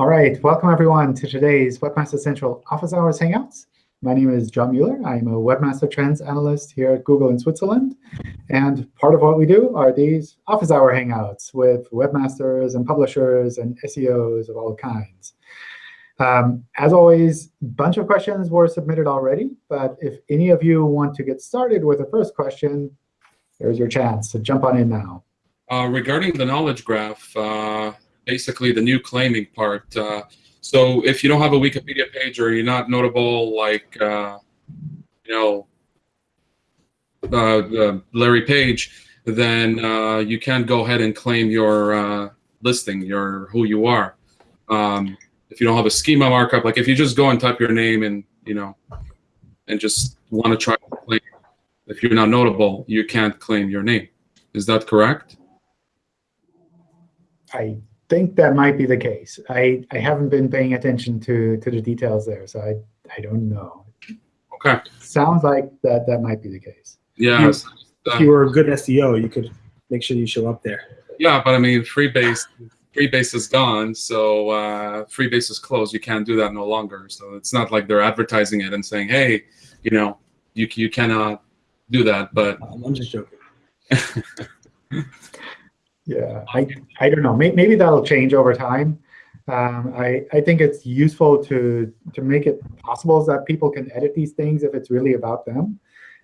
All right, welcome everyone to today's Webmaster Central Office Hours Hangouts. My name is John Mueller. I'm a Webmaster Trends Analyst here at Google in Switzerland. And part of what we do are these Office Hour Hangouts with webmasters and publishers and SEOs of all kinds. Um, as always, a bunch of questions were submitted already. But if any of you want to get started with the first question, there's your chance to jump on in now. Uh, regarding the knowledge graph, uh, basically the new claiming part. Uh, so if you don't have a Wikipedia page or you're not notable like, uh, you know, uh, Larry Page, then uh, you can go ahead and claim your uh, listing, your who you are. Um, if you don't have a schema markup, like if you just go and type your name and you know, and just want to try to claim, if you're not notable, you can't claim your name. Is that correct? I think that might be the case. I, I haven't been paying attention to, to the details there, so I, I don't know. Okay. Sounds like that that might be the case. Yeah. If, if you were a good SEO, you could make sure you show up there. Yeah, but I mean, Freebase, Freebase is gone, so uh, Freebase is closed. You can't do that no longer. So it's not like they're advertising it and saying, hey, you know, you, you cannot do that. But I'm just joking. Yeah, I, I don't know. Maybe that'll change over time. Um, I, I think it's useful to, to make it possible so that people can edit these things if it's really about them.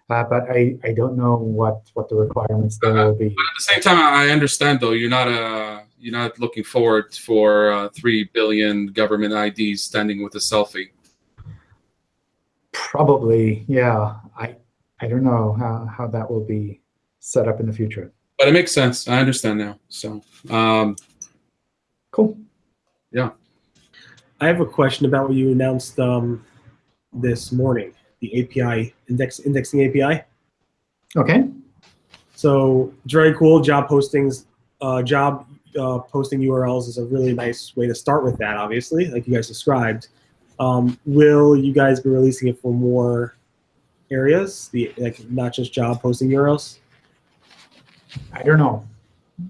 Uh, but I, I don't know what, what the requirements there will be. But at the same time, I understand though you're not a you're not looking forward for uh, three billion government IDs standing with a selfie. Probably, yeah. I I don't know how, how that will be set up in the future but it makes sense. I understand now. So, um, cool. Yeah. I have a question about what you announced um, this morning, the API index indexing API. Okay. So it's very cool. Job postings, uh, job uh, posting URLs is a really nice way to start with that. Obviously, like you guys described. Um, will you guys be releasing it for more areas, the like not just job posting URLs? I don't know.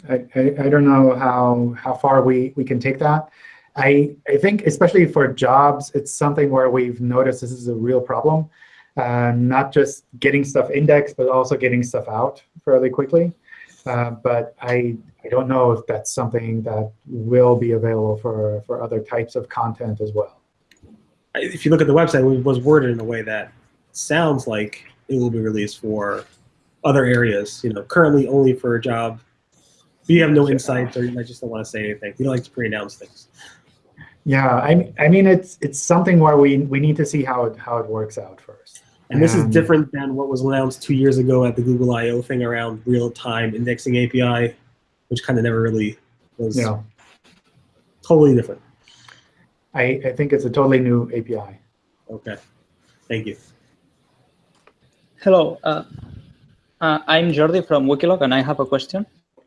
I, I, I, don't know how, how far we, we can take that. I, I think especially for jobs, it's something where we've noticed this is a real problem. Uh, not just getting stuff indexed, but also getting stuff out fairly quickly. Uh, but I, I don't know if that's something that will be available for, for other types of content as well. If you look at the website, it was worded in a way that sounds like it will be released for other areas. You know, currently only for a job. But you have no insights, or you might just don't want to say anything. You don't like to pre-announce things. Yeah, I, I mean, it's it's something where we we need to see how it how it works out first. And this is different than what was announced two years ago at the Google I/O thing around real-time indexing API, which kind of never really was yeah. totally different. I, I think it's a totally new API. Okay, thank you. Hello, uh, uh, I'm Jordi from Wikiloc, and I have a question.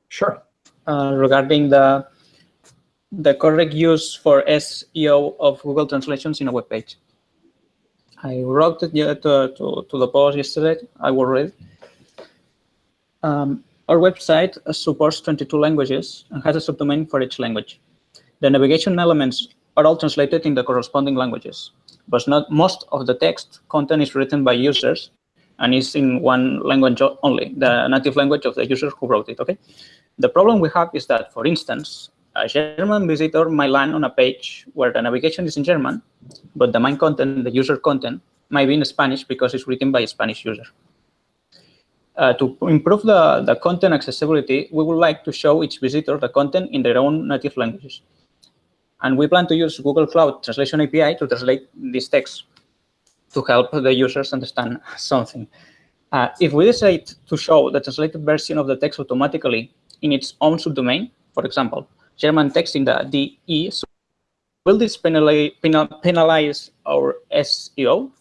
Sure. Uh, regarding the the correct use for SEO of Google translations in a web page. I wrote it to, to, to the post yesterday. I will read. Um, our website supports 22 languages and has a subdomain for each language. The navigation elements are all translated in the corresponding languages, but not most of the text content is written by users and it's in one language only, the native language of the user who wrote it, okay? The problem we have is that, for instance, a German visitor might land on a page where the navigation is in German, but the main content, the user content, might be in Spanish because it's written by a Spanish user. Uh, to improve the, the content accessibility, we would like to show each visitor the content in their own native languages. And we plan to use Google Cloud Translation API to translate this text to help the users understand something. Uh, if we decide to show the translated version of the text automatically in its own subdomain, for example, German text in the DE, will this penalize, penalize our SEO?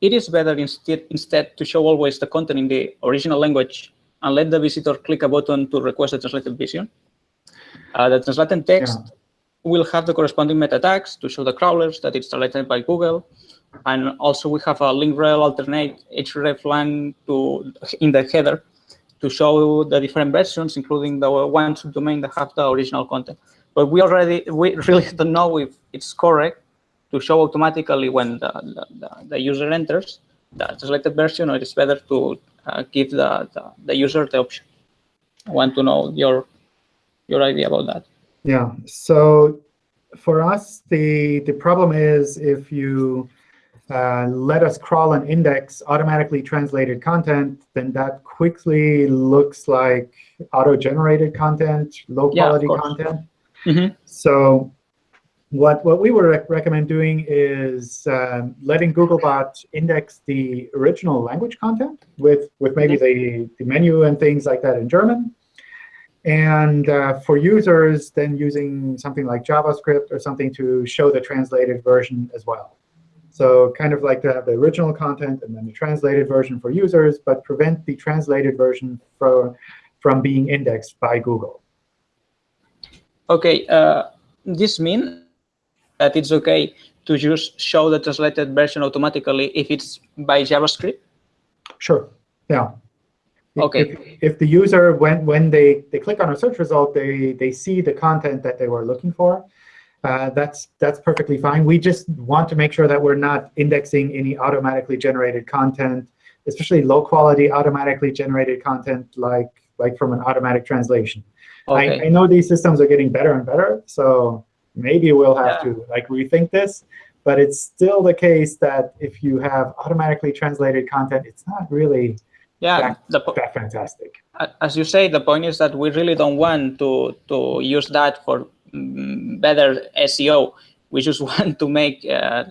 It is better instead, instead to show always the content in the original language and let the visitor click a button to request the translated version. Uh, the translated text yeah. will have the corresponding meta tags to show the crawlers that it's translated by Google, and also we have a link rel alternate hreflang to in the header to show the different versions, including the one subdomain that have the original content. but we already we really don't know if it's correct to show automatically when the, the, the, user enters the selected version, or it's better to uh, give the, the, the user the option. I want to know your your idea about that. Yeah. So for us, the the problem is if you uh, let us crawl and index automatically translated content, then that quickly looks like auto-generated content, low-quality course. content. Mhm. So what, what we would rec- recommend doing is um, letting Googlebot index the original language content with, with maybe the, the menu and things like that in German. And uh, for users, then using something like JavaScript or something to show the translated version as well. So kind of like to have the original content and then the translated version for users, but prevent the translated version for, from being indexed by Google. Okay, uh, this means that it's okay to just show the translated version automatically if it's by JavaScript. Sure. Yeah. Okay. If, if the user, when, when they, they click on a search result, they, they see the content that they were looking for, uh, that's, that's perfectly fine. We just want to make sure that we're not indexing any automatically generated content, especially low-quality automatically generated content like, like from an automatic translation. I, I know these systems are getting better and better, so maybe we'll have Yeah. to like rethink this. But it's still the case that if you have automatically translated content, it's not really Yeah, the, that fantastic. as you say, the point is that we really don't want to to use that for better SEO. We just want to make uh,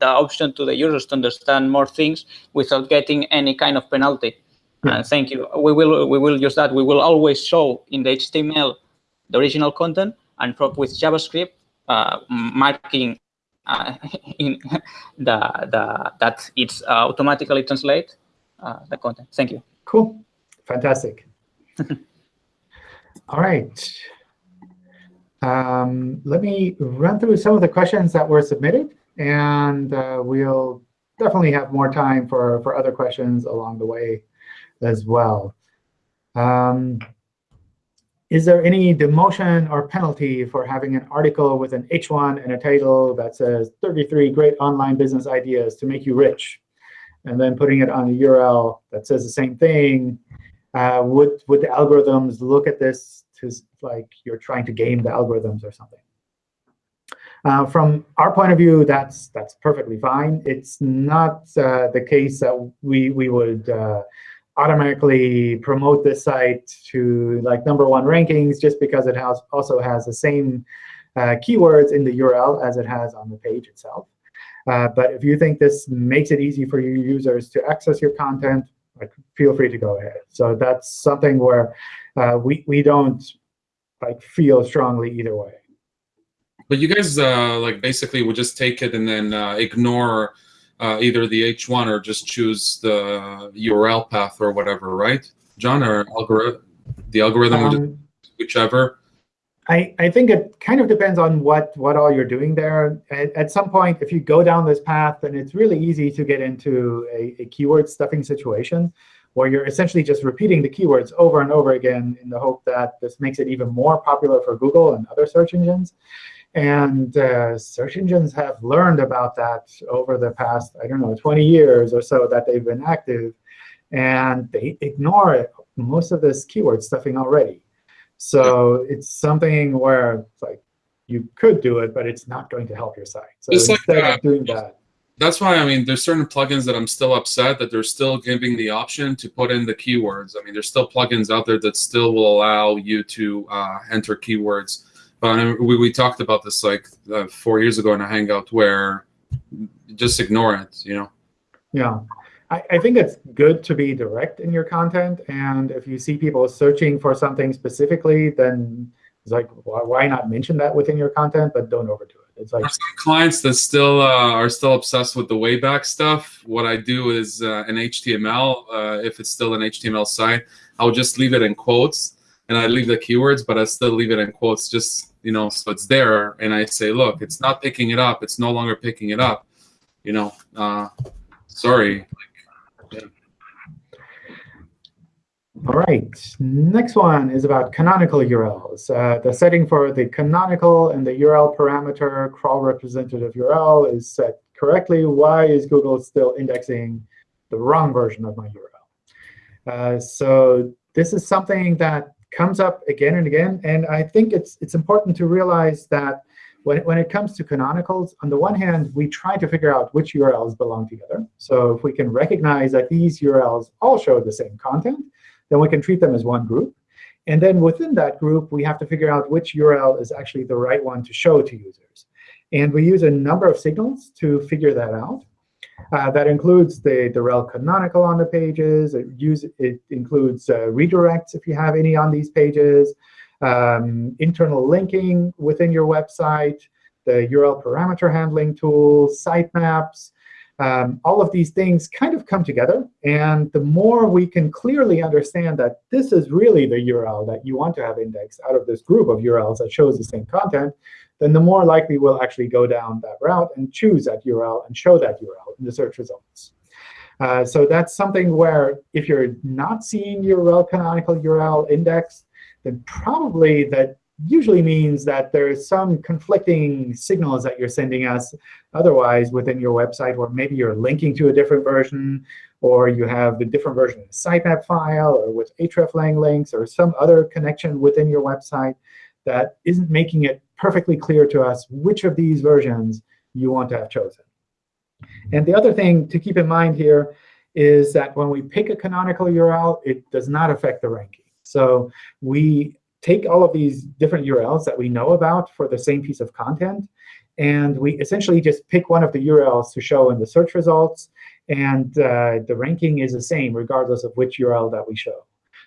the option to the users to understand more things without getting any kind of penalty. Yeah. And thank you. We will we will use that. We will always show in the HTML the original content, and for, with JavaScript uh, marking uh, in the the that it's uh, automatically translate uh, the content. Thank you. Cool. Fantastic. All right. Um, let me run through some of the questions that were submitted, and uh, we'll definitely have more time for, for other questions along the way as well. Um, is there any demotion or penalty for having an article with an H1 and a title that says 33 great online business ideas to make you rich? and then putting it on a URL that says the same thing, uh, would would the algorithms look at this to s- like you're trying to game the algorithms or something? Uh, from our point of view, that's that's perfectly fine. It's not uh, the case that we we would uh, automatically promote this site to like number one rankings just because it has also has the same uh, keywords in the URL as it has on the page itself. Uh, but if you think this makes it easy for your users to access your content, like, feel free to go ahead. So that's something where uh, we, we don't like feel strongly either way. But you guys uh, like basically would just take it and then uh, ignore uh, either the H1 or just choose the URL path or whatever, right, John? Or algorithm, the algorithm would just Um, whichever. I, I think it kind of depends on what, what all you're doing there. At, at some point, if you go down this path, then it's really easy to get into a, a keyword stuffing situation where you're essentially just repeating the keywords over and over again in the hope that this makes it even more popular for Google and other search engines. And uh, search engines have learned about that over the past, I don't know, 20 years or so that they've been active. And they ignore most of this keyword stuffing already. So it's something where it's like you could do it, but it's not going to help your site. So It's like, instead uh, of doing that, That's why I mean, there's certain plugins that I'm still upset that they're still giving the option to put in the keywords. I mean, there's still plugins out there that still will allow you to uh, enter keywords. But I mean, we, we talked about this like uh, four years ago in a Hangout where just ignore it, you know. yeah. I, I think it's good to be direct in your content. And if you see people searching for something specifically, then it's like, why, why not mention that within your content, but don't overdo it. It's like, clients that still uh, are still obsessed with the Wayback stuff, what I do is uh, in HTML, uh, if it's still an HTML site, I'll just leave it in quotes and I leave the keywords, but I still leave it in quotes just, you know, so it's there. And I say, look, it's not picking it up. It's no longer picking it up. You know, uh, sorry. All right, next one is about canonical URLs. Uh, the setting for the canonical and the URL parameter crawl representative URL is set correctly. Why is Google still indexing the wrong version of my URL? Uh, so this is something that comes up again and again. And I think it's, it's important to realize that when, when it comes to canonicals, on the one hand, we try to figure out which URLs belong together. So if we can recognize that these URLs all show the same content, then we can treat them as one group. And then within that group, we have to figure out which URL is actually the right one to show to users. And we use a number of signals to figure that out. Uh, that includes the, the rel canonical on the pages. It, use, it includes uh, redirects if you have any on these pages, um, internal linking within your website, the URL parameter handling tools, sitemaps, um, all of these things kind of come together. And the more we can clearly understand that this is really the URL that you want to have indexed out of this group of URLs that shows the same content, then the more likely we'll actually go down that route and choose that URL and show that URL in the search results. Uh, so that's something where if you're not seeing your rel canonical URL indexed, then probably that usually means that there's some conflicting signals that you're sending us otherwise within your website, or maybe you're linking to a different version, or you have the different version of the sitemap file, or with hreflang links, or some other connection within your website that isn't making it perfectly clear to us which of these versions you want to have chosen. And the other thing to keep in mind here is that when we pick a canonical URL, it does not affect the ranking. So we take all of these different URLs that we know about for the same piece of content, and we essentially just pick one of the URLs to show in the search results. And uh, the ranking is the same regardless of which URL that we show.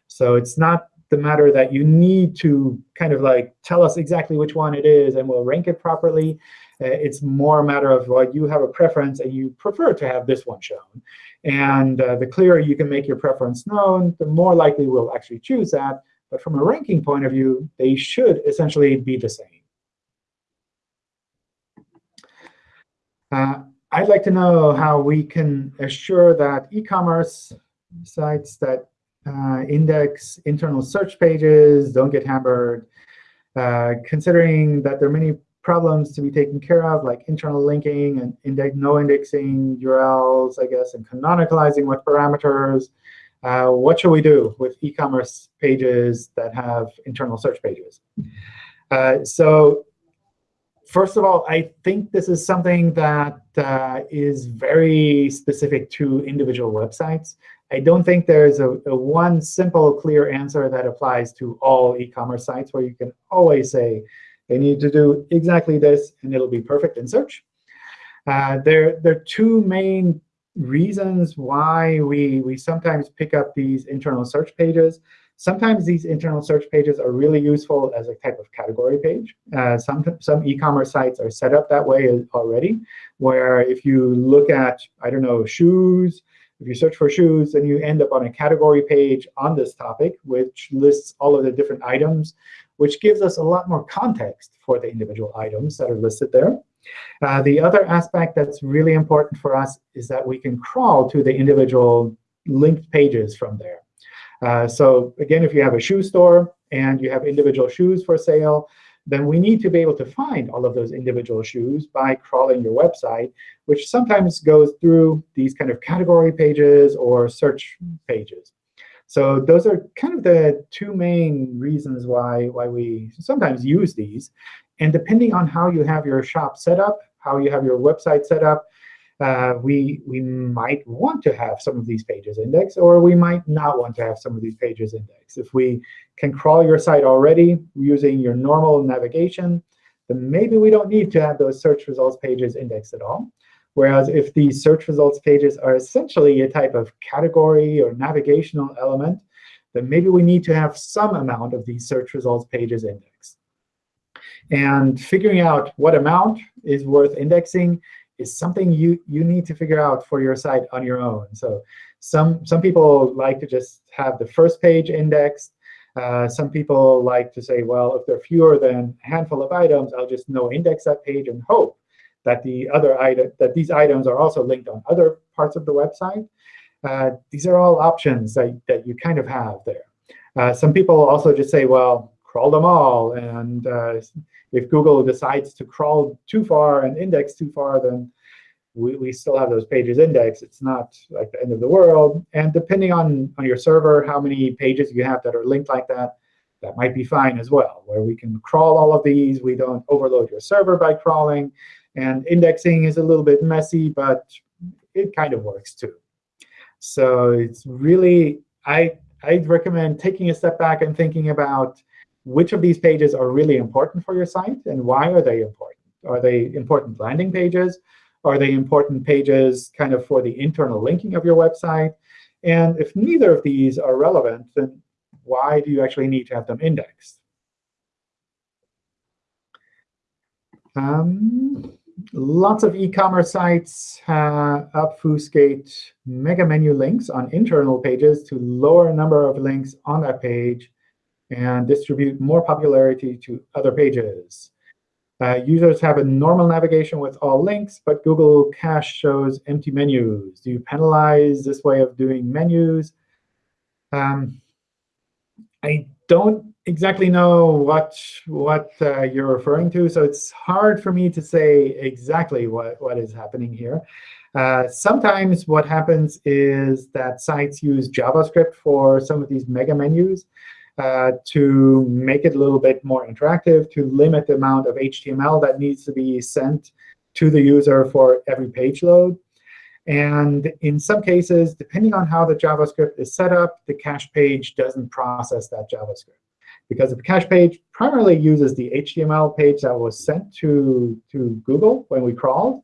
So it's not the matter that you need to kind of like tell us exactly which one it is, and we'll rank it properly. Uh, it's more a matter of, well, you have a preference, and you prefer to have this one shown. And uh, the clearer you can make your preference known, the more likely we'll actually choose that. But from a ranking point of view, they should essentially be the same. Uh, I'd like to know how we can assure that e-commerce sites that uh, index internal search pages don't get hammered, uh, considering that there are many problems to be taken care of, like internal linking and index, no indexing URLs, I guess, and canonicalizing with parameters, uh, what should we do with e-commerce pages that have internal search pages? Uh, so first of all, I think this is something that uh, is very specific to individual websites. I don't think there's a, a, one simple, clear answer that applies to all e-commerce sites where you can always say, they need to do exactly this, and it'll be perfect in search. Uh, there, there are two main reasons why we, we sometimes pick up these internal search pages. Sometimes these internal search pages are really useful as a type of category page. Uh, some some e-commerce sites are set up that way already, where if you look at, I don't know, shoes, if you search for shoes, then you end up on a category page on this topic, which lists all of the different items, which gives us a lot more context for the individual items that are listed there. Uh, the other aspect that's really important for us is that we can crawl to the individual linked pages from there. Uh, so again, if you have a shoe store and you have individual shoes for sale, then we need to be able to find all of those individual shoes by crawling your website, which sometimes goes through these kind of category pages or search pages. So those are kind of the two main reasons why, why we sometimes use these. And depending on how you have your shop set up, how you have your website set up, uh, we, we might want to have some of these pages indexed, or we might not want to have some of these pages indexed. If we can crawl your site already using your normal navigation, then maybe we don't need to have those search results pages indexed at all. Whereas if these search results pages are essentially a type of category or navigational element, then maybe we need to have some amount of these search results pages indexed. And figuring out what amount is worth indexing is something you, you need to figure out for your site on your own. So some, some people like to just have the first page indexed. Uh, some people like to say, well, if there are fewer than a handful of items, I'll just no index that page and hope that the other item that these items are also linked on other parts of the website. Uh, these are all options that, that you kind of have there. Uh, some people also just say, well, crawl them all. And uh, if Google decides to crawl too far and index too far, then we, we still have those pages indexed. It's not like the end of the world. And depending on, on your server, how many pages you have that are linked like that, that might be fine as well, where we can crawl all of these. We don't overload your server by crawling. And indexing is a little bit messy, but it kind of works too. So it's really, I, I'd recommend taking a step back and thinking about which of these pages are really important for your site, and why are they important? Are they important landing pages? Are they important pages kind of for the internal linking of your website? And if neither of these are relevant, then why do you actually need to have them indexed? Um, lots of e-commerce sites uh, obfuscate mega menu links on internal pages to lower number of links on that page and distribute more popularity to other pages. Uh, users have a normal navigation with all links, but Google Cache shows empty menus. Do you penalize this way of doing menus? Um, I don't exactly know what what uh, you're referring to, so it's hard for me to say exactly what, what is happening here. Uh, sometimes what happens is that sites use JavaScript for some of these mega menus. Uh, to make it a little bit more interactive, to limit the amount of HTML that needs to be sent to the user for every page load. And in some cases, depending on how the JavaScript is set up, the cache page doesn't process that JavaScript. Because the cache page primarily uses the HTML page that was sent to, to Google when we crawled.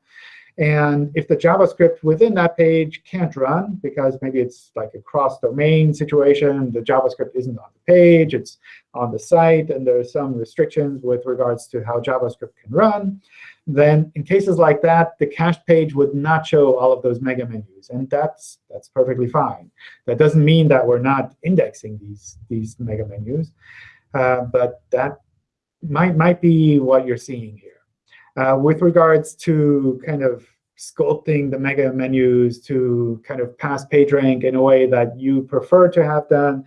And if the JavaScript within that page can't run, because maybe it's like a cross-domain situation, the JavaScript isn't on the page, it's on the site, and there are some restrictions with regards to how JavaScript can run, then in cases like that, the cached page would not show all of those mega menus. And that's, that's perfectly fine. That doesn't mean that we're not indexing these, these mega menus. Uh, but that might, might be what you're seeing here. Uh, with regards to kind of sculpting the mega menus to kind of pass PageRank in a way that you prefer to have done,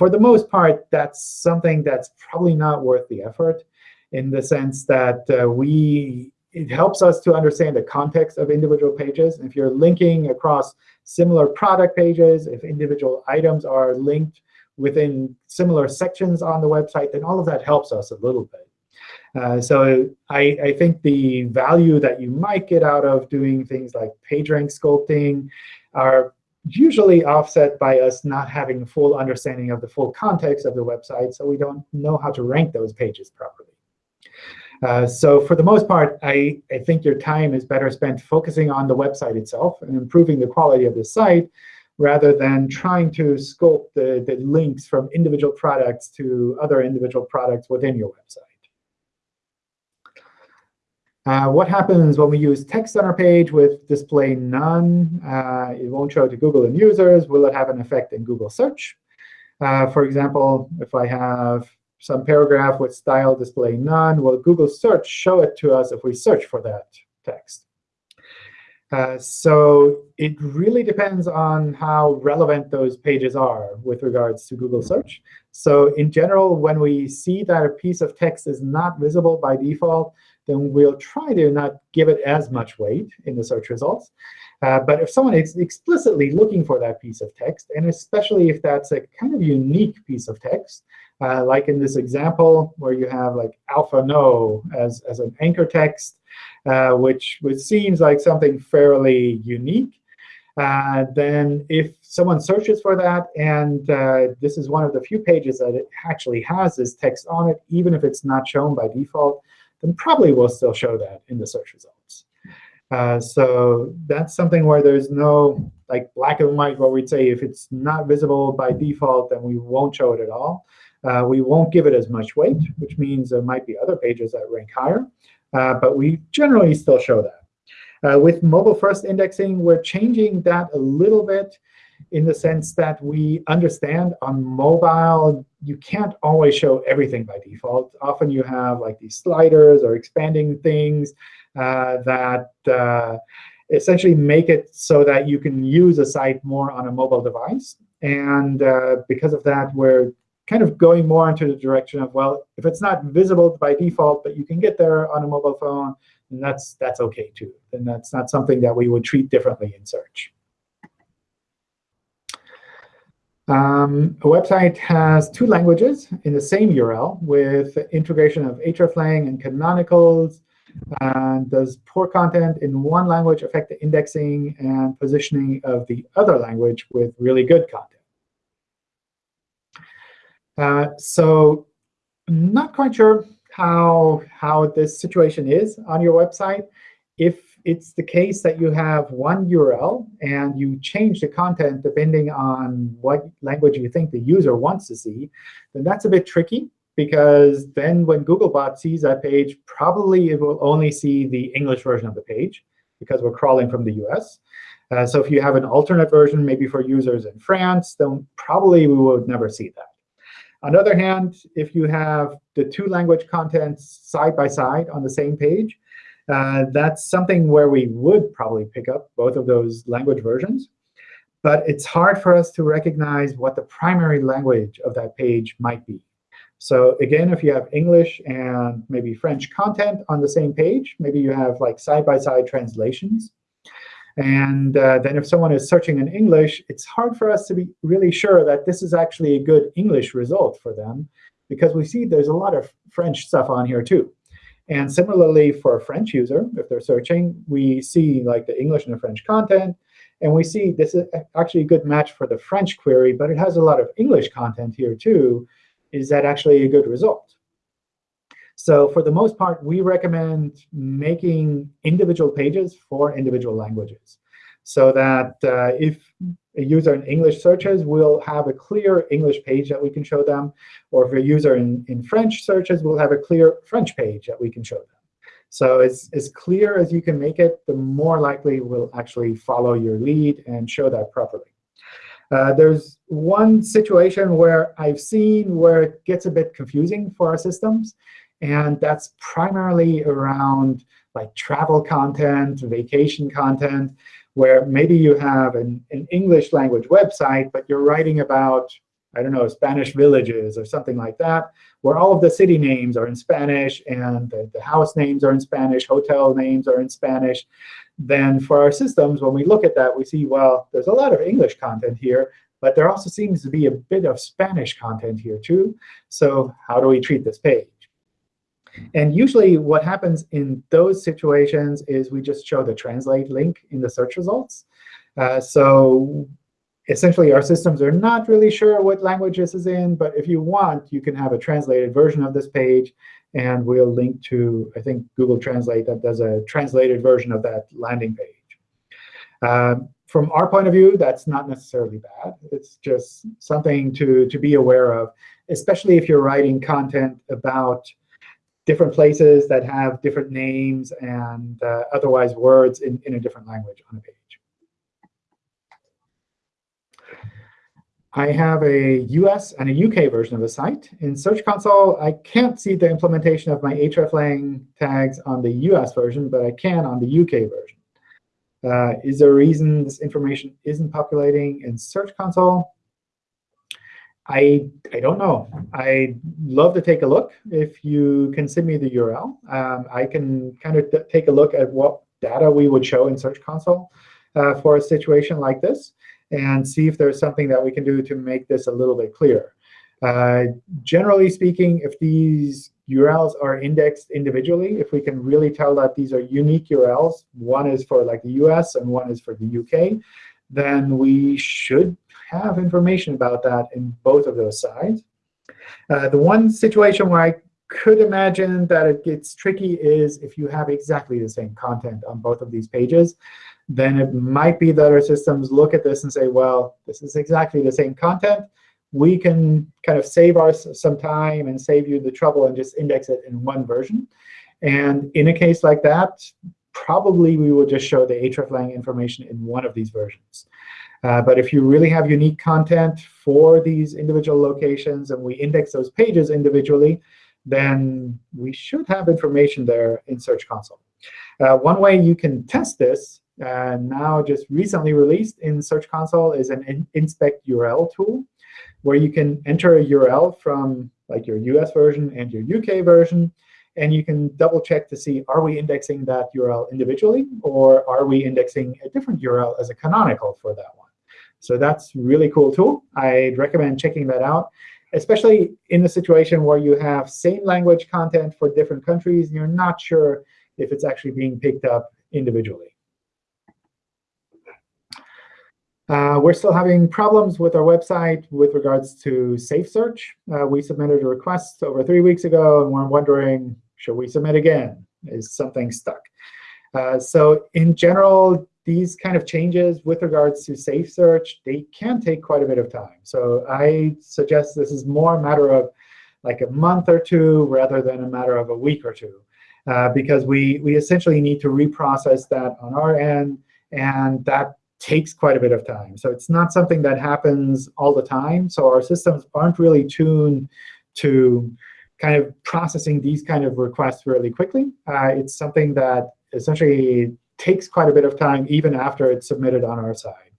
for the most part, that's something that's probably not worth the effort in the sense that uh, we it helps us to understand the context of individual pages. If you're linking across similar product pages, if individual items are linked within similar sections on the website, then all of that helps us a little bit. Uh, so I, I, think the value that you might get out of doing things like PageRank sculpting are usually offset by us not having a full understanding of the full context of the website, so we don't know how to rank those pages properly. Uh, so for the most part, I, I think your time is better spent focusing on the website itself and improving the quality of the site rather than trying to sculpt the, the links from individual products to other individual products within your website. Uh, what happens when we use text on our page with display none? Uh, it won't show to Google and users. Will it have an effect in Google search? Uh, for example, if I have some paragraph with style display none, will Google search show it to us if we search for that text? Uh, so it really depends on how relevant those pages are with regards to Google search. So in general, when we see that a piece of text is not visible by default, then we'll try to not give it as much weight in the search results. Uh, but if someone is explicitly looking for that piece of text, and especially if that's a kind of unique piece of text, uh, like in this example where you have like alpha no as, as an anchor text, uh, which, which seems like something fairly unique, uh, then if someone searches for that, and uh, this is one of the few pages that it actually has this text on it, even if it's not shown by default, then probably we'll still show that in the search results. Uh, so that's something where there's no like black and white where we'd say if it's not visible by default, then we won't show it at all. Uh, we won't give it as much weight, which means there might be other pages that rank higher. Uh, but we generally still show that. Uh, with mobile-first indexing, we're changing that a little bit in the sense that we understand on mobile, you can't always show everything by default. Often you have like these sliders or expanding things uh, that uh, essentially make it so that you can use a site more on a mobile device. And uh, because of that, we're kind of going more into the direction of, well, if it's not visible by default, but you can get there on a mobile phone, then that's, that's OK too. Then that's not something that we would treat differently in search. Um, a website has two languages in the same URL with integration of hreflang and canonicals. And does poor content in one language affect the indexing and positioning of the other language with really good content? Uh, so I'm not quite sure how, how this situation is on your website. If it's the case that you have one URL and you change the content depending on what language you think the user wants to see, then that's a bit tricky because then when Googlebot sees that page, probably it will only see the English version of the page because we're crawling from the US. Uh, so if you have an alternate version, maybe for users in France, then probably we would never see that. On the other hand, if you have the two language contents side by side on the same page, uh, that's something where we would probably pick up both of those language versions. But it's hard for us to recognize what the primary language of that page might be. So again, if you have English and maybe French content on the same page, maybe you have like side-by-side -side translations. And uh, then if someone is searching in English, it's hard for us to be really sure that this is actually a good English result for them, because we see there's a lot of French stuff on here too. And similarly, for a French user, if they're searching, we see like the English and the French content. And we see this is actually a good match for the French query, but it has a lot of English content here too. Is that actually a good result? So for the most part, we recommend making individual pages for individual languages so that uh, if a user in English searches, we'll have a clear English page that we can show them. Or if a user in, in French searches, we'll have a clear French page that we can show them. So as, as clear as you can make it, the more likely we'll actually follow your lead and show that properly. Uh, there's one situation where I've seen where it gets a bit confusing for our systems. And that's primarily around like travel content, vacation content, where maybe you have an, an English language website, but you're writing about, I don't know, Spanish villages or something like that, where all of the city names are in Spanish and the, the house names are in Spanish, hotel names are in Spanish. Then for our systems, when we look at that, we see, well, there's a lot of English content here, but there also seems to be a bit of Spanish content here too. So how do we treat this page? And usually what happens in those situations is we just show the translate link in the search results. Uh, so essentially, our systems are not really sure what language this is in. But if you want, you can have a translated version of this page. And we'll link to, I think, Google Translate that does a translated version of that landing page. Um, from our point of view, that's not necessarily bad. It's just something to, to be aware of, especially if you're writing content about different places that have different names and uh, otherwise words in, in a different language on a page. I have a US and a UK version of the site. In Search Console, I can't see the implementation of my hreflang tags on the US version, but I can on the UK version. Uh, is there a reason this information isn't populating in Search Console? I, I don't know. I'd love to take a look. If you can send me the URL, um, I can kind of take a look at what data we would show in Search Console uh, for a situation like this and see if there's something that we can do to make this a little bit clearer. Uh, generally speaking, if these URLs are indexed individually, if we can really tell that these are unique URLs, one is for like the US and one is for the UK, then we should have information about that in both of those sides. Uh, the one situation where I could imagine that it gets tricky is if you have exactly the same content on both of these pages, then it might be that our systems look at this and say, well, this is exactly the same content. We can kind of save us some time and save you the trouble and just index it in one version. And in a case like that, probably we will just show the hreflang information in one of these versions. Uh, but if you really have unique content for these individual locations and we index those pages individually, then we should have information there in Search Console. Uh, one way you can test this uh, now just recently released in Search Console is an in inspect URL tool, where you can enter a URL from like your US version and your UK version, and you can double check to see, are we indexing that URL individually, or are we indexing a different URL as a canonical for that one? So that's really cool tool. I'd recommend checking that out, especially in a situation where you have same language content for different countries, and you're not sure if it's actually being picked up individually. Uh, we're still having problems with our website with regards to safe search. Uh, we submitted a request over three weeks ago, and we're wondering, should we submit again? Is something stuck? Uh, so in general, these kind of changes with regards to safe search, they can take quite a bit of time. So I suggest this is more a matter of like a month or two rather than a matter of a week or two. Uh, because we, we essentially need to reprocess that on our end, and that takes quite a bit of time. So it's not something that happens all the time. So our systems aren't really tuned to kind of processing these kind of requests really quickly. Uh, it's something that essentially takes quite a bit of time even after it's submitted on our side.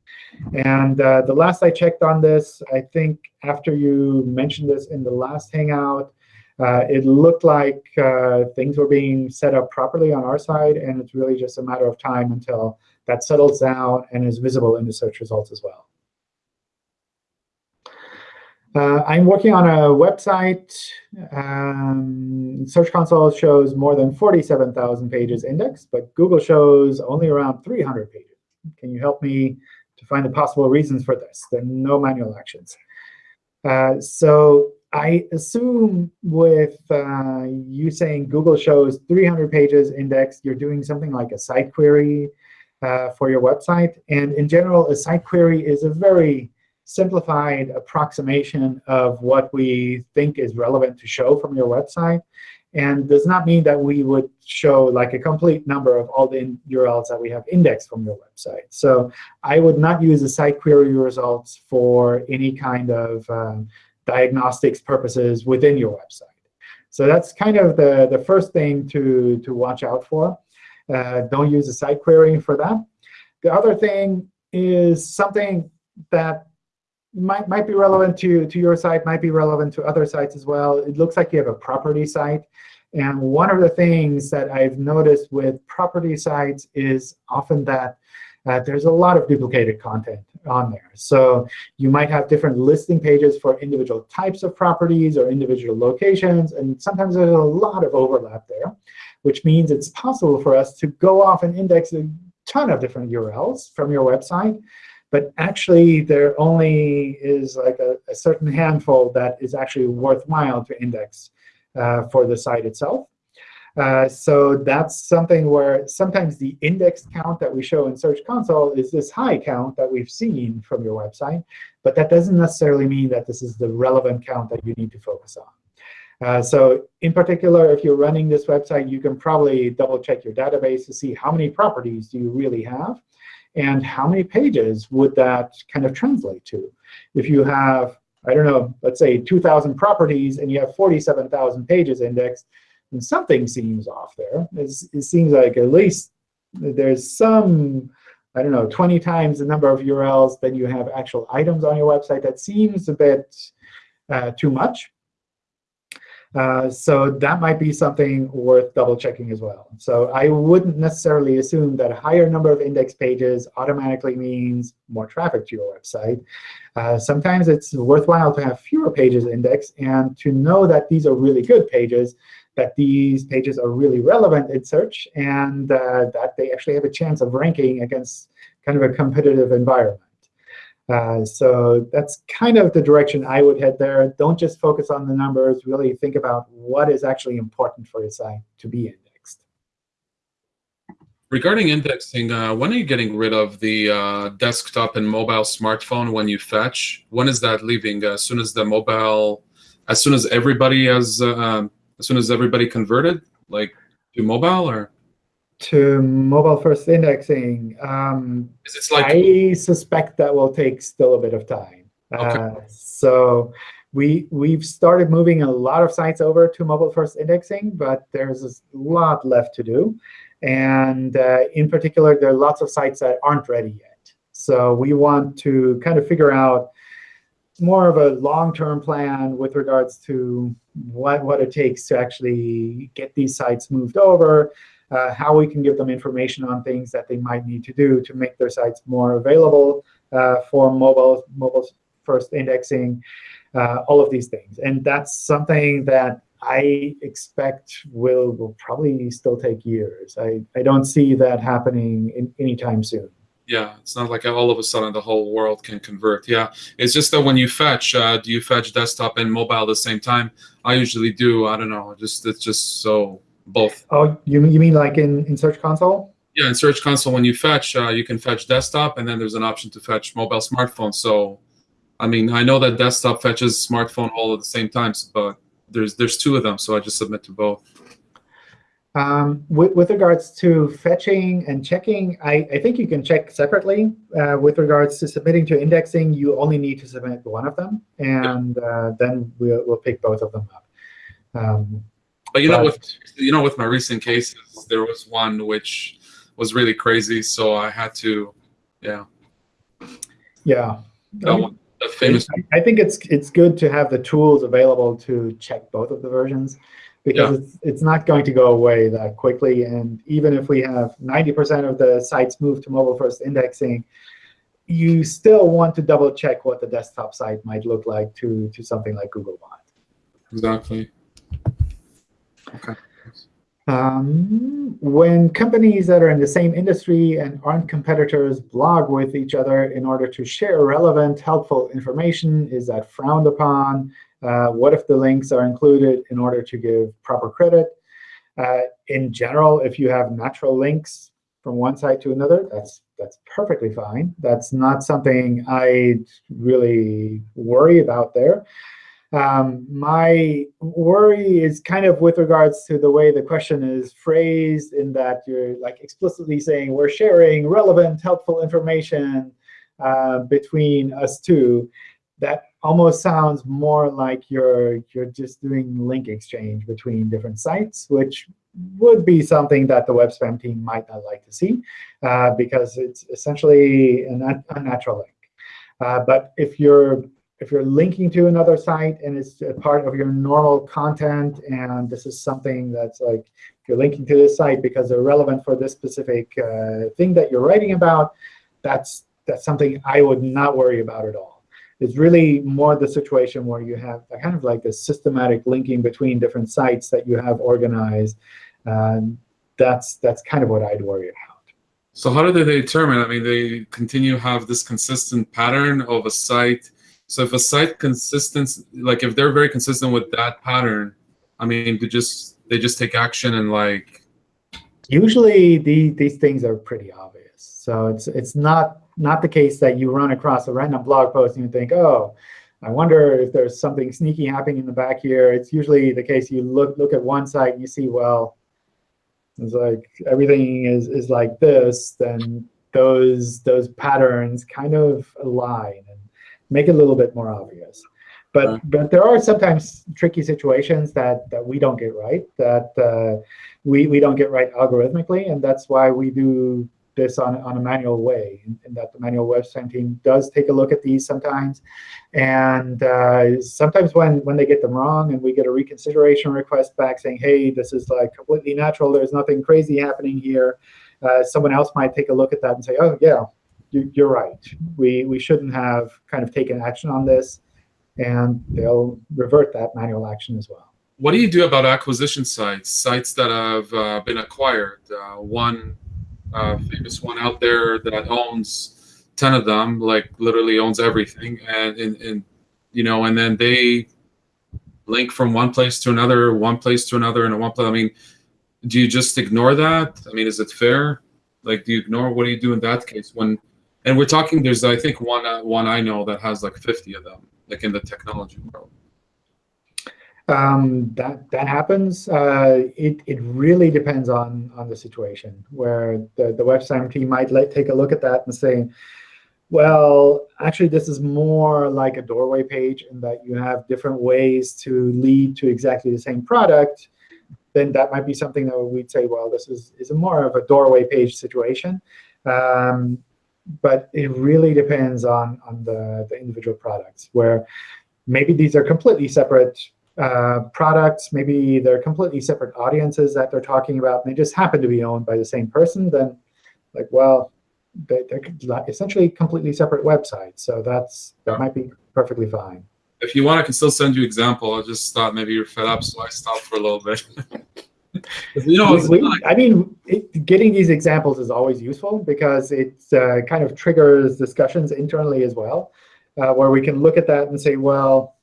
And uh, the last I checked on this, I think after you mentioned this in the last Hangout, uh, it looked like uh, things were being set up properly on our side, and it's really just a matter of time until that settles down and is visible in the search results as well. Uh, I'm working on a website. Um, Search Console shows more than 47,000 pages indexed, but Google shows only around 300 pages. Can you help me to find the possible reasons for this? There are no manual actions. Uh, so I assume with uh, you saying Google shows 300 pages indexed, you're doing something like a site query uh, for your website. And in general, a site query is a very simplified approximation of what we think is relevant to show from your website and does not mean that we would show like a complete number of all the URLs that we have indexed from your website. So I would not use the site query results for any kind of um, diagnostics purposes within your website. So that's kind of the, the first thing to, to watch out for. Uh, don't use a site query for that. The other thing is something that might, might be relevant to, to your site, might be relevant to other sites as well. It looks like you have a property site. And one of the things that I've noticed with property sites is often that uh, there's a lot of duplicated content on there. So you might have different listing pages for individual types of properties or individual locations. And sometimes there's a lot of overlap there, which means it's possible for us to go off and index a ton of different URLs from your website but actually, there only is like a, a certain handful that is actually worthwhile to index uh, for the site itself. Uh, so that's something where sometimes the index count that we show in Search Console is this high count that we've seen from your website. But that doesn't necessarily mean that this is the relevant count that you need to focus on. Uh, so in particular, if you're running this website, you can probably double check your database to see how many properties do you really have and how many pages would that kind of translate to? If you have, I don't know, let's say 2,000 properties and you have 47,000 pages indexed, then something seems off there. It's, it seems like at least there's some, I don't know, 20 times the number of URLs than you have actual items on your website. That seems a bit uh, too much. Uh, so that might be something worth double checking as well. So I wouldn't necessarily assume that a higher number of index pages automatically means more traffic to your website. Uh, sometimes it's worthwhile to have fewer pages indexed and to know that these are really good pages, that these pages are really relevant in search, and uh, that they actually have a chance of ranking against kind of a competitive environment. Uh, so that's kind of the direction I would head there. Don't just focus on the numbers. Really think about what is actually important for your site to be indexed. Regarding indexing, uh, when are you getting rid of the uh, desktop and mobile smartphone when you fetch? When is that leaving? As soon as the mobile, as soon as everybody has, uh, um, as soon as everybody converted, like to mobile, or? To mobile first indexing, um, like I suspect that will take still a bit of time. Okay. Uh, so we we've started moving a lot of sites over to mobile first indexing, but there's a lot left to do. And uh, in particular, there are lots of sites that aren't ready yet. So we want to kind of figure out more of a long-term plan with regards to what, what it takes to actually get these sites moved over, uh, how we can give them information on things that they might need to do to make their sites more available uh, for mobile, mobile first indexing, uh, all of these things. And that's something that I expect will, will probably still take years. I, I don't see that happening in, anytime soon. Yeah, it's not like all of a sudden the whole world can convert. Yeah, it's just that when you fetch, uh, do you fetch desktop and mobile at the same time? I usually do. I don't know. Just it's just so both. Oh, you you mean like in in Search Console? Yeah, in Search Console, when you fetch, uh, you can fetch desktop, and then there's an option to fetch mobile smartphone. So, I mean, I know that desktop fetches smartphone all at the same times, but there's there's two of them, so I just submit to both. Um, with, with, regards to fetching and checking, I, I think you can check separately. Uh, with regards to submitting to indexing, you only need to submit one of them, and uh, then we'll, we'll pick both of them up. Um, but you know, with you know, with my recent cases, there was one which was really crazy, so I had to, yeah, yeah. That one, the famous. I, I think it's it's good to have the tools available to check both of the versions because yeah. it's, it's not going to go away that quickly. And even if we have 90% of the sites move to mobile-first indexing, you still want to double check what the desktop site might look like to, to something like Googlebot. Exactly. Okay. Um, when companies that are in the same industry and aren't competitors blog with each other in order to share relevant, helpful information, is that frowned upon? Uh, what if the links are included in order to give proper credit? Uh, in general, if you have natural links from one site to another, that's that's perfectly fine. That's not something I'd really worry about there. Um, my worry is kind of with regards to the way the question is phrased in that you're like explicitly saying we're sharing relevant, helpful information uh, between us two. That almost sounds more like you're you're just doing link exchange between different sites, which would be something that the web spam team might not like to see, uh, because it's essentially an unnatural link. Uh, but if you're if you're linking to another site and it's part of your normal content, and this is something that's like you're linking to this site because they're relevant for this specific uh, thing that you're writing about, that's that's something I would not worry about at all. It's really more the situation where you have kind of like a systematic linking between different sites that you have organized. Um, that's that's kind of what I'd worry about. So how do they determine? I mean, they continue to have this consistent pattern of a site. So if a site consistent, like if they're very consistent with that pattern, I mean, they just they just take action and like. Usually, the, these things are pretty obvious. So it's it's not not the case that you run across a random blog post and you think, oh, I wonder if there's something sneaky happening in the back here. It's usually the case you look look at one site and you see, well, it's like everything is is like this, then those those patterns kind of align and make it a little bit more obvious. But uh but there are sometimes tricky situations that that we don't get right, that uh, we we don't get right algorithmically, and that's why we do this on, on a manual way, and, that the manual web team does take a look at these sometimes. And uh, sometimes when, when they get them wrong and we get a reconsideration request back saying, hey, this is like completely natural, there's nothing crazy happening here, uh, someone else might take a look at that and say, oh, yeah, you, are right. We, we shouldn't have kind of taken action on this. And they'll revert that manual action as well. What do you do about acquisition sites, sites that have uh, been acquired? Uh, one uh, famous one out there that owns 10 of them, like literally owns everything. And, and, and, you know, and then they link from one place to another, one place to another, and one place. I mean, do you just ignore that? I mean, is it fair? Like, do you ignore? What do you do in that case? When, and we're talking, there's, I think, one, uh, one I know that has like 50 of them, like in the technology world. Um, that that happens. Uh, it it really depends on on the situation where the the web team might let, take a look at that and say, well, actually, this is more like a doorway page in that you have different ways to lead to exactly the same product. then that might be something that we'd say, well, this is, is more of a doorway page situation. Um, but it really depends on, on the, the individual products, where maybe these are completely separate uh, products. Maybe they're completely separate audiences that they're talking about, and they just happen to be owned by the same person. Then, like, well, they, are essentially completely separate websites. So that's that might be perfectly fine. If you want, I can still send you example. I just thought maybe you're fed up, so I stopped for a little bit. you know, we, we, I mean, it, getting these examples is always useful because it uh, kind of triggers discussions internally as well, uh, where we can look at that and say, well,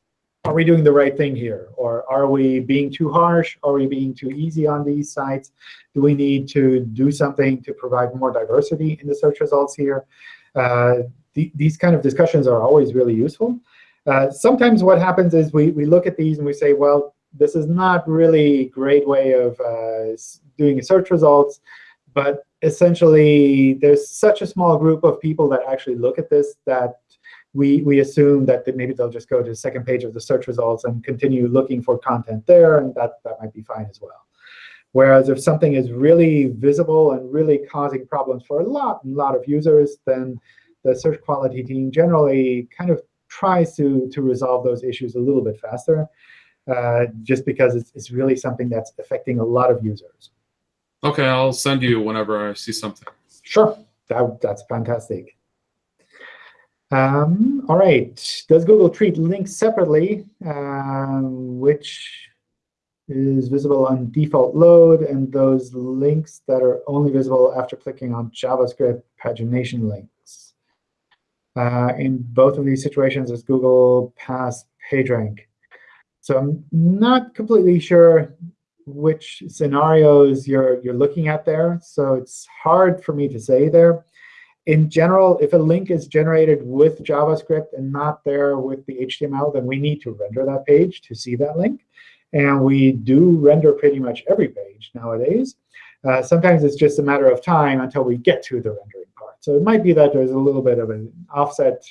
are we doing the right thing here? Or are we being too harsh? Are we being too easy on these sites? Do we need to do something to provide more diversity in the search results here? Uh, th these kind of discussions are always really useful. Uh, sometimes what happens is we, we look at these and we say, well, this is not really a great way of uh, doing search results. But essentially, there's such a small group of people that actually look at this that we, we assume that maybe they'll just go to the second page of the search results and continue looking for content there, and that, that might be fine as well. Whereas if something is really visible and really causing problems for a lot, a lot of users, then the search quality team generally kind of tries to, to resolve those issues a little bit faster, uh, just because it's, it's really something that's affecting a lot of users. OK, I'll send you whenever I see something. Sure. That, that's fantastic. Um, all right. Does Google treat links separately, uh, which is visible on default load, and those links that are only visible after clicking on JavaScript pagination links? Uh, in both of these situations, does Google pass PageRank? So I'm not completely sure which scenarios you're, you're looking at there. So it's hard for me to say there in general, if a link is generated with JavaScript and not there with the HTML, then we need to render that page to see that link. And we do render pretty much every page nowadays. Uh, sometimes it's just a matter of time until we get to the rendering part. So it might be that there's a little bit of an offset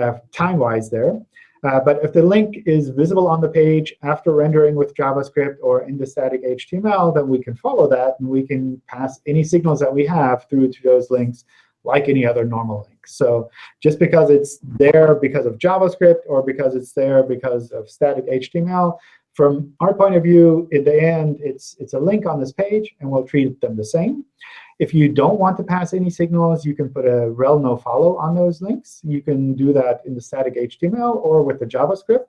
uh, time-wise there. Uh, but if the link is visible on the page after rendering with JavaScript or in the static HTML, then we can follow that, and we can pass any signals that we have through to those links like any other normal link. So just because it's there because of JavaScript or because it's there because of static HTML, from our point of view, in the end, it's, it's a link on this page, and we'll treat them the same. If you don't want to pass any signals, you can put a rel nofollow on those links. You can do that in the static HTML or with the JavaScript.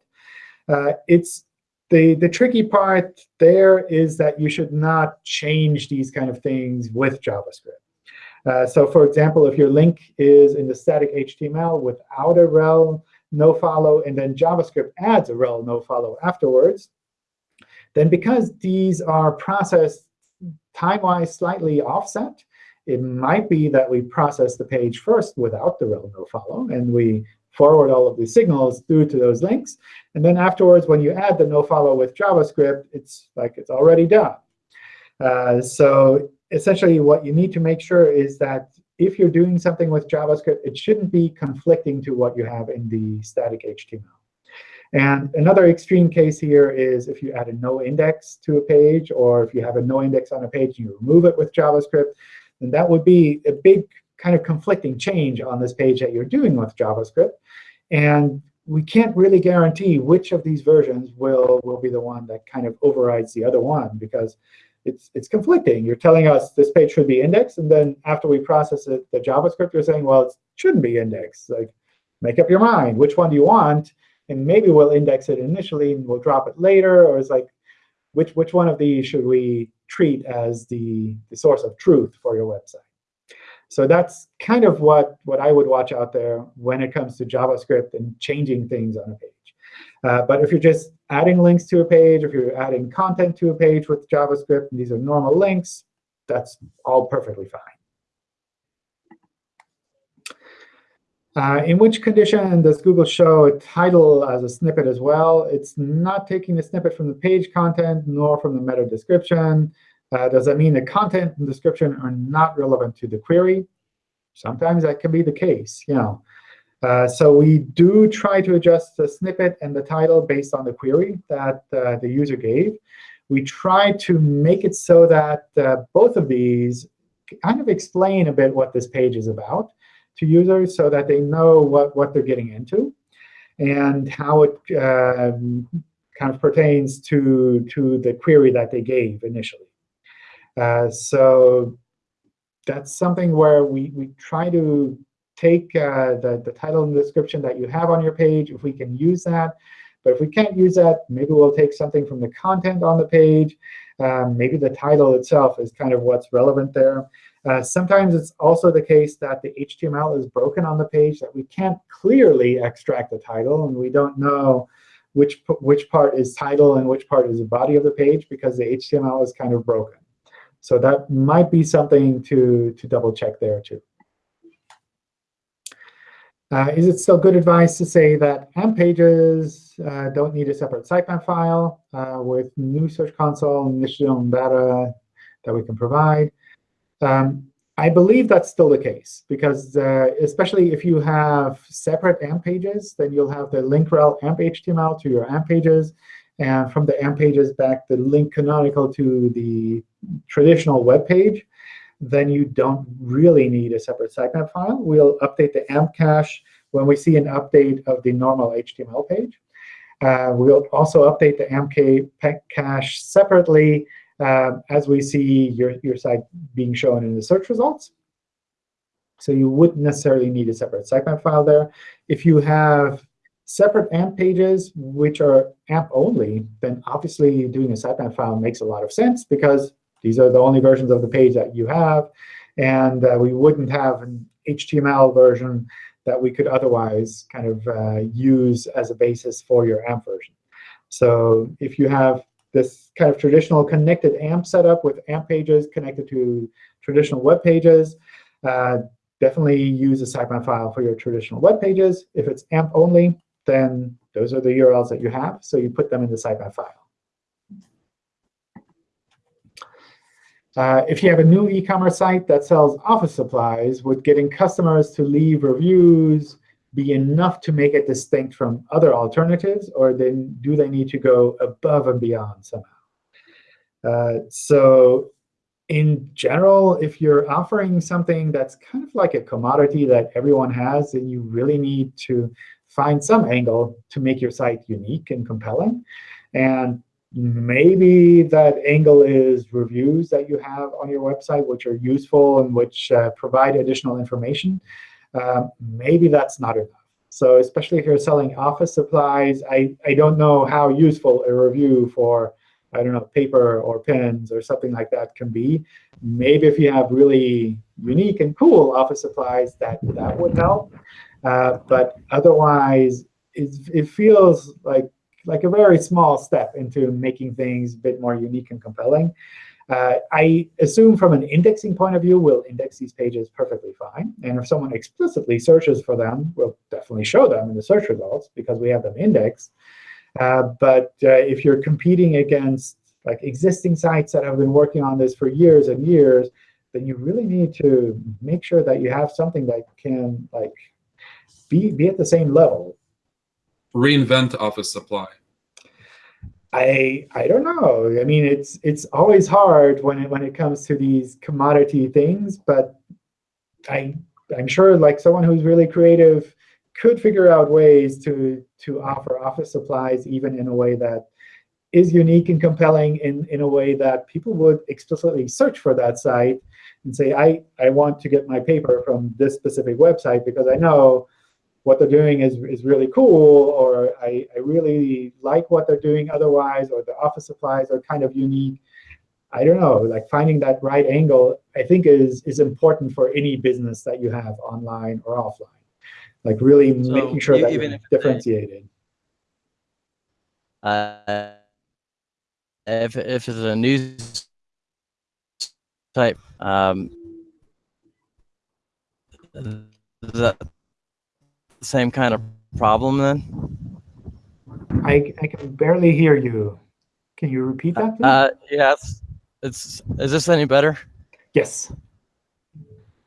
Uh, it's the, the tricky part there is that you should not change these kind of things with JavaScript. Uh, so for example, if your link is in the static HTML without a rel nofollow, and then JavaScript adds a rel nofollow afterwards, then because these are processed time-wise slightly offset, it might be that we process the page first without the rel nofollow, and we forward all of the signals through to those links. And then afterwards, when you add the nofollow with JavaScript, it's like it's already done. Uh, so essentially what you need to make sure is that if you're doing something with JavaScript, it shouldn't be conflicting to what you have in the static HTML. And another extreme case here is if you add a no index to a page, or if you have a no index on a page and you remove it with JavaScript, then that would be a big kind of conflicting change on this page that you're doing with JavaScript. And we can't really guarantee which of these versions will, will be the one that kind of overrides the other one, because it's it's conflicting. You're telling us this page should be indexed, and then after we process it, the JavaScript, you're saying, well, it shouldn't be indexed. Like, make up your mind. Which one do you want? And maybe we'll index it initially, and we'll drop it later. Or it's like, which which one of these should we treat as the, the source of truth for your website? So that's kind of what, what I would watch out there when it comes to JavaScript and changing things on a page. Uh, but if you're just adding links to a page, if you're adding content to a page with JavaScript, and these are normal links, that's all perfectly fine. Uh, in which condition does Google show a title as a snippet as well? It's not taking the snippet from the page content nor from the meta description. Uh, does that mean the content and description are not relevant to the query? Sometimes that can be the case. You know, uh, so we do try to adjust the snippet and the title based on the query that uh, the user gave. we try to make it so that uh, both of these kind of explain a bit what this page is about to users so that they know what, what they're getting into and how it um, kind of pertains to, to the query that they gave initially. Uh, so that's something where we, we try to take uh, the, the title and description that you have on your page, if we can use that. But if we can't use that, maybe we'll take something from the content on the page. Um, maybe the title itself is kind of what's relevant there. Uh, sometimes it's also the case that the HTML is broken on the page, that we can't clearly extract the title, and we don't know which, which part is title and which part is the body of the page because the HTML is kind of broken. So that might be something to, to double check there too. Uh, is it still good advice to say that AMP pages uh, don't need a separate sitemap file uh, with new Search Console additional data that we can provide? Um, I believe that's still the case, because uh, especially if you have separate AMP pages, then you'll have the link rel AMP HTML to your AMP pages, and from the AMP pages back the link canonical to the traditional web page then you don't really need a separate sitemap file. We'll update the AMP cache when we see an update of the normal HTML page. Uh, we'll also update the AMP cache separately uh, as we see your, your site being shown in the search results. So you wouldn't necessarily need a separate sitemap file there. If you have separate AMP pages which are AMP only, then obviously doing a sitemap file makes a lot of sense because these are the only versions of the page that you have. And uh, we wouldn't have an HTML version that we could otherwise kind of uh, use as a basis for your AMP version. So if you have this kind of traditional connected AMP setup with AMP pages connected to traditional web pages, uh, definitely use a sitemap file for your traditional web pages. If it's AMP only, then those are the URLs that you have. So you put them in the sitemap file. Uh, if you have a new e-commerce site that sells office supplies, would getting customers to leave reviews be enough to make it distinct from other alternatives, or then do they need to go above and beyond somehow? Uh, so in general, if you're offering something that's kind of like a commodity that everyone has, then you really need to find some angle to make your site unique and compelling. And maybe that angle is reviews that you have on your website, which are useful and which uh, provide additional information. Uh, maybe that's not enough. So especially if you're selling office supplies, I, I don't know how useful a review for, I don't know, paper or pens or something like that can be. Maybe if you have really unique and cool office supplies, that, that would help. Uh, but otherwise, it, it feels like like a very small step into making things a bit more unique and compelling. Uh, I assume from an indexing point of view, we'll index these pages perfectly fine. And if someone explicitly searches for them, we'll definitely show them in the search results because we have them indexed. Uh, but uh, if you're competing against like existing sites that have been working on this for years and years, then you really need to make sure that you have something that can like be, be at the same level reinvent office supply? I I don't know. I mean, it's it's always hard when it when it comes to these commodity things, but I I'm sure like someone who's really creative could figure out ways to to offer office supplies even in a way that is unique and compelling in, in a way that people would explicitly search for that site and say, I, I want to get my paper from this specific website because I know what they're doing is, is really cool, or I, I really like what they're doing otherwise, or the office supplies are kind of unique. I don't know, like finding that right angle, I think is, is important for any business that you have online or offline. Like really so making sure that you're differentiated. Uh, if, if it's a news type, um, the, the same kind of problem then? I, I can barely hear you. Can you repeat that? Please? Uh, yes. It's, is this any better? Yes.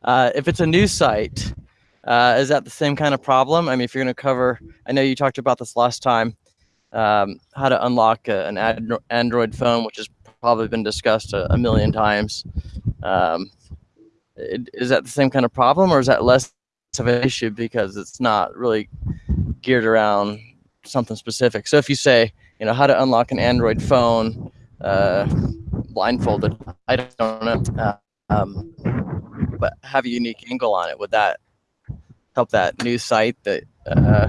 Uh, if it's a new site, uh, is that the same kind of problem? I mean, if you're going to cover, I know you talked about this last time, um, how to unlock a, an Andro- Android phone, which has probably been discussed a, a million times. Um, it, is that the same kind of problem, or is that less of an issue because it's not really geared around something specific? So if you say, you know, how to unlock an Android phone uh, blindfolded, I don't know, uh, um, but have a unique angle on it. Would that help that new site that uh,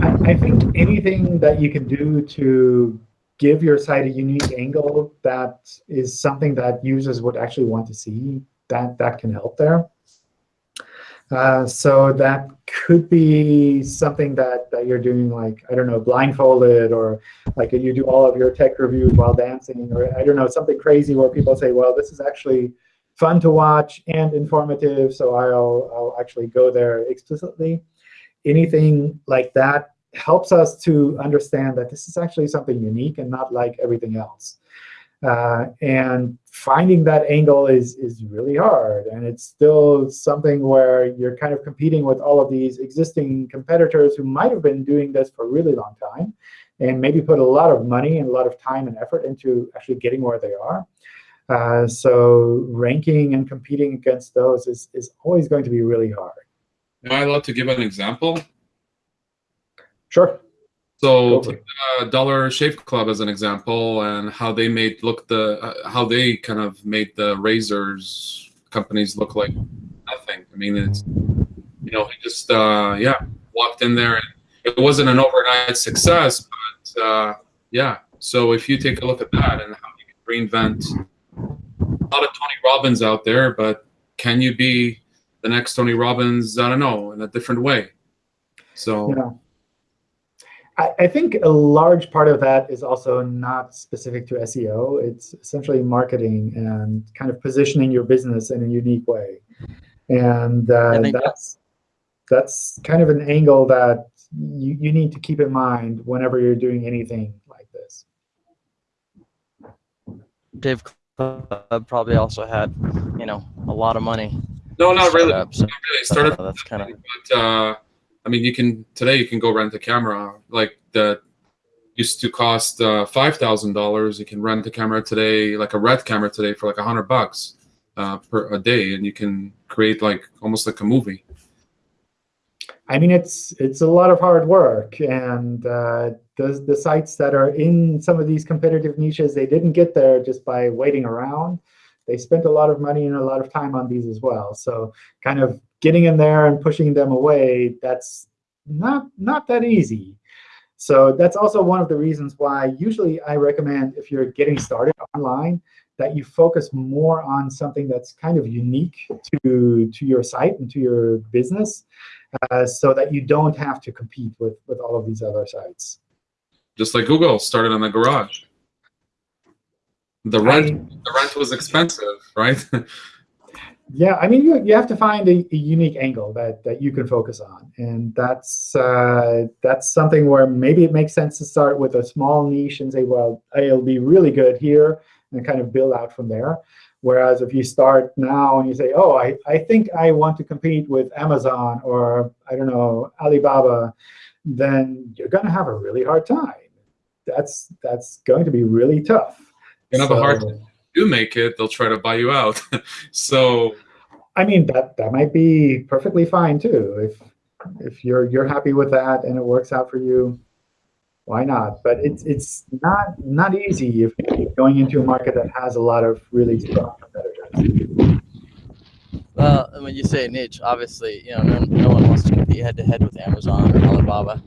I, I think anything that you can do to give your site a unique angle that is something that users would actually want to see, that, that can help there. Uh, so that could be something that, that you're doing like, I don't know, blindfolded or like you do all of your tech reviews while dancing or I don't know, something crazy where people say, well, this is actually fun to watch and informative, so I'll, I'll actually go there explicitly. Anything like that helps us to understand that this is actually something unique and not like everything else. Uh, and finding that angle is, is really hard. And it's still something where you're kind of competing with all of these existing competitors who might have been doing this for a really long time and maybe put a lot of money and a lot of time and effort into actually getting where they are. Uh, so ranking and competing against those is, is always going to be really hard. Am I allowed to give an example? Sure. So Go for take it. the Dollar Shave Club as an example, and how they made look the uh, how they kind of made the razors companies look like nothing. I mean, it's you know he just uh, yeah walked in there and it wasn't an overnight success, but uh, yeah. So if you take a look at that and how you can reinvent a lot of Tony Robbins out there, but can you be the next Tony Robbins? I don't know in a different way. So. Yeah. I, I think a large part of that is also not specific to SEO. It's essentially marketing and kind of positioning your business in a unique way. And uh, I that's that's kind of an angle that you, you need to keep in mind whenever you're doing anything like this. Shave Club probably also had, you know, a lot of money. No, not really. up, so Not really. Started that's kind of but uh, I mean, you can today you can go rent a camera like that used to cost uh, five thousand dollars. You can rent a camera today, like a red camera today, for like a hundred bucks uh, per a day, and you can create like almost like a movie. I mean, it's it's a lot of hard work, and uh, the the sites that are in some of these competitive niches, they didn't get there just by waiting around. They spent a lot of money and a lot of time on these as well. So, kind of getting in there and pushing them away, that's not not that easy. So that's also one of the reasons why usually I recommend if you're getting started online that you focus more on something that's kind of unique to to your site and to your business uh, so that you don't have to compete with, with all of these other sites. Just like Google started on the garage. The rent the rent was expensive, right? Yeah, I mean, you, you have to find a, a unique angle that, that you can focus on. And that's, uh, that's something where maybe it makes sense to start with a small niche and say, well, it'll be really good here, and kind of build out from there. Whereas if you start now and you say, oh, I, I think I want to compete with Amazon or, I don't know, Alibaba, then you're going to have a really hard time. That's, that's going to be really tough. You have a hard time. You make it, they'll try to buy you out. so I mean, that that might be perfectly fine too. If if you're you're happy with that and it works out for you, why not? But it's it's not not easy if you're going into a market that has a lot of really strong competitors. Well, when you say niche, obviously, you know, no, no one wants to compete head to head with Amazon or Alibaba.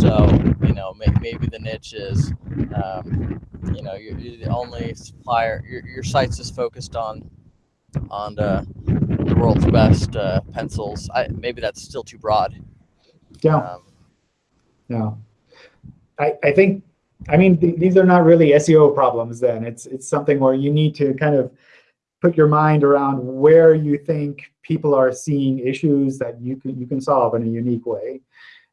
So, you know, may, maybe the niche is, um, you know, you're, you're the only supplier. Your, your site's just focused on, on uh, the world's best uh, pencils. I, maybe that's still too broad. Yeah, Um, yeah. I I think I mean th these are not really SEO problems. Then it's it's something where you need to kind of put your mind around where you think people are seeing issues that you can you can solve in a unique way.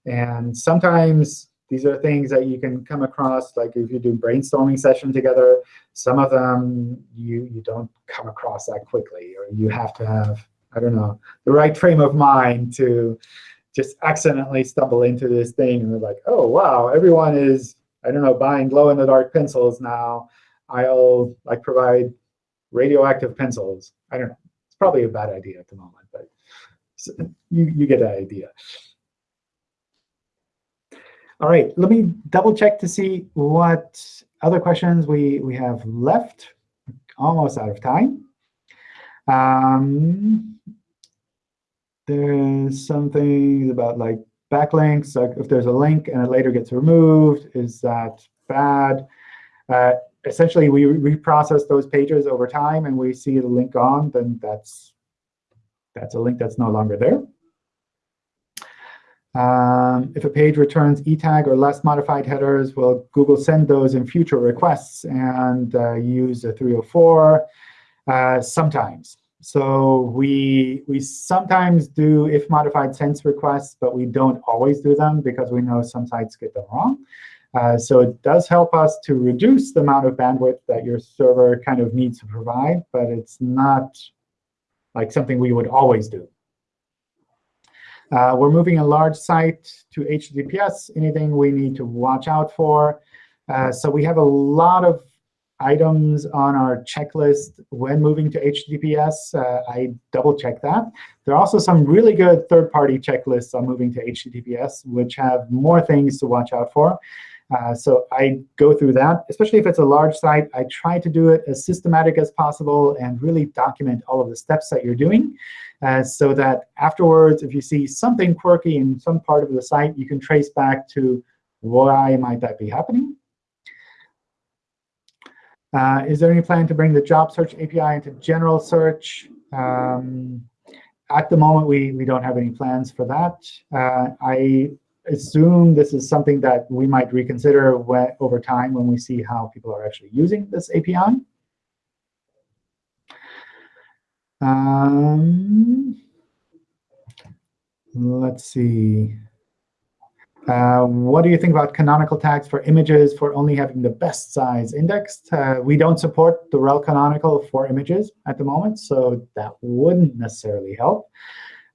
And sometimes these are things that you can come across, like if you do brainstorming session together, some of them you, you don't come across that quickly, or you have to have, I don't know, the right frame of mind to, just accidentally stumble into this thing and they're like, oh, wow, everyone is, I don't know, buying glow-in-the-dark pencils now. I'll like provide radioactive pencils. I don't know. It's probably a bad idea at the moment, but you, you get the idea. All right, let me double check to see what other questions we, we have left. Almost out of time. Um, there's some things about like backlinks. Like if there's a link and it later gets removed, is that bad? Uh, essentially, we reprocess those pages over time, and we see the link on, then that's that's a link that's no longer there. Um, if a page returns e-tag or last modified headers, will Google send those in future requests and uh, use a 304? Uh, sometimes. So we, we sometimes do if modified since requests, but we don't always do them because we know some sites get them wrong. Uh, so it does help us to reduce the amount of bandwidth that your server kind of needs to provide, but it's not like something we would always do. Uh, we're moving a large site to HTTPS, anything we need to watch out for. Uh, so we have a lot of items on our checklist when moving to HTTPS. Uh, I double check that. There are also some really good third-party checklists on moving to HTTPS, which have more things to watch out for. Uh, so I go through that, especially if it's a large site. I try to do it as systematic as possible and really document all of the steps that you're doing uh, so that afterwards, if you see something quirky in some part of the site, you can trace back to why might that be happening. Uh, is there any plan to bring the job search API into general search? Um, at the moment, we, we don't have any plans for that. Uh, I assume this is something that we might reconsider when, over time when we see how people are actually using this API. Um, let's see. Uh, what do you think about canonical tags for images for only having the best size indexed? Uh, we don't support the rel canonical for images at the moment, so that wouldn't necessarily help.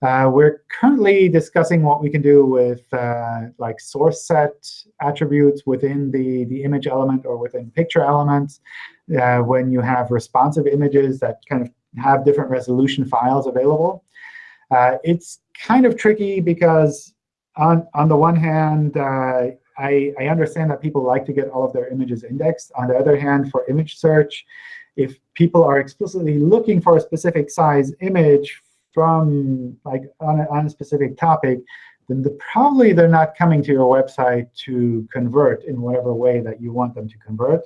Uh, we're currently discussing what we can do with uh, like source set attributes within the, the image element or within picture elements uh, when you have responsive images that kind of have different resolution files available. Uh, it's kind of tricky because on, on the one hand, uh, I, I understand that people like to get all of their images indexed. On the other hand, for image search, if people are explicitly looking for a specific size image from like on a, on a specific topic, then the, probably they're not coming to your website to convert in whatever way that you want them to convert.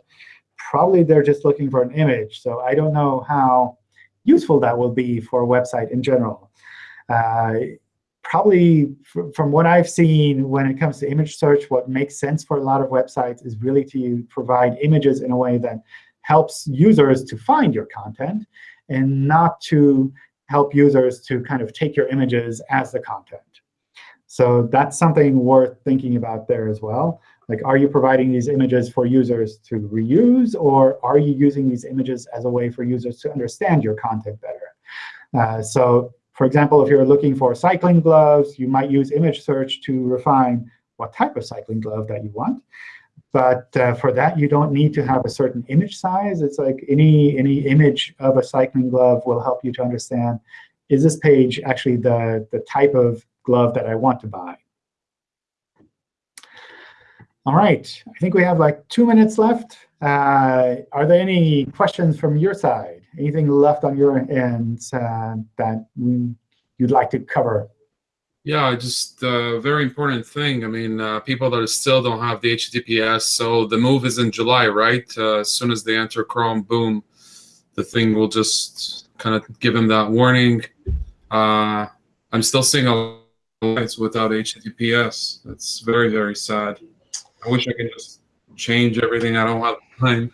Probably they're just looking for an image. So I don't know how useful that will be for a website in general. Uh, probably from what I've seen when it comes to image search, what makes sense for a lot of websites is really to provide images in a way that helps users to find your content and not to help users to kind of take your images as the content. So that's something worth thinking about there as well. Like, are you providing these images for users to reuse, or are you using these images as a way for users to understand your content better? Uh, so for example, if you're looking for cycling gloves, you might use image search to refine what type of cycling glove that you want. But uh, for that, you don't need to have a certain image size. It's like any, any image of a cycling glove will help you to understand, is this page actually the, the type of glove that I want to buy? All right, I think we have like two minutes left. Uh, are there any questions from your side? Anything left on your end uh, that you'd like to cover? Yeah, just a uh, very important thing. I mean, uh, people that still don't have the HTTPS, so the move is in July, right? Uh, as soon as they enter Chrome, boom, the thing will just kind of give them that warning. Uh, I'm still seeing a lot of lights without HTTPS. That's very, very sad. I wish I could just change everything. I don't have time,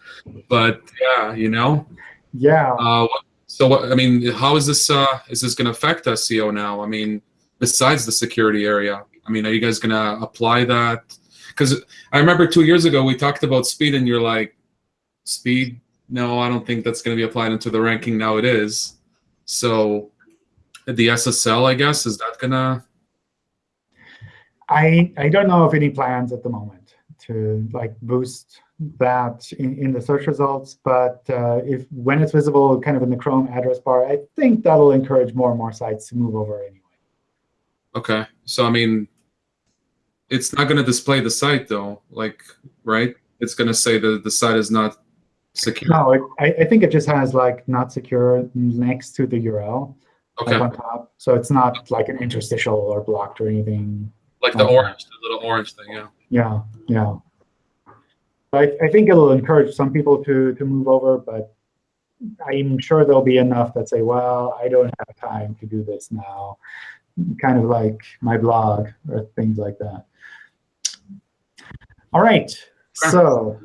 but yeah, you know. Yeah. Uh, so I mean, how is this? Uh, is this going to affect SEO now? I mean, besides the security area, I mean, are you guys going to apply that? Because I remember two years ago we talked about speed, and you're like, speed? No, I don't think that's going to be applied into the ranking. Now it is. So the SSL, I guess, is that gonna I I don't know of any plans at the moment to like boost that in, in the search results, but uh, if when it's visible kind of in the Chrome address bar, I think that'll encourage more and more sites to move over anyway. Okay. So I mean, it's not going to display the site though, like right? It's going to say that the site is not secure. No, it, I, I think it just has like not secure next to the URL, Okay. like on top. So it's not like an interstitial or blocked or anything. Like the Okay. orange, the little orange thing. Yeah. Yeah, yeah. I, I think it'll encourage some people to to move over, but I'm sure there'll be enough that say, well, I don't have time to do this now. Kind of like my blog or things like that. All right, so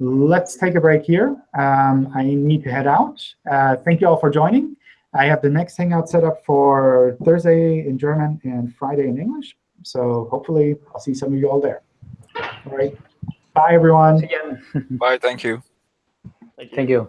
let's take a break here. Um, I need to head out. Uh, thank you all for joining. I have the next Hangout set up for Thursday in German and Friday in English. So hopefully I'll see some of you all there. All right. Bye, everyone. Bye. Thank you. Thank you.